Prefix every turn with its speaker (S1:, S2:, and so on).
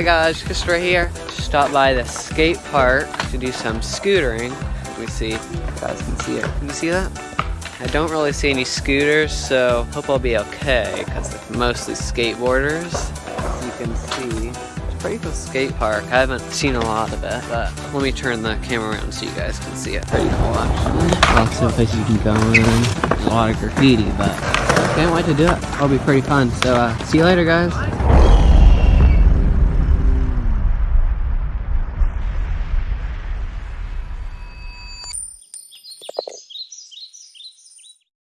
S1: Hey guys, just right here. Stop by the skate park to do some scootering. Let me see. You guys can see it. Can you see that? I don't really see any scooters, so hope I'll be okay because it's mostly skateboarders. As you can see, it's pretty cool skate park. I haven't seen a lot of it, but let me turn the camera around so you guys can see it. Pretty cool actually. Lots of places you can go in. A lot of graffiti, but can't wait to do it. It'll be pretty fun. So uh, see you later guys.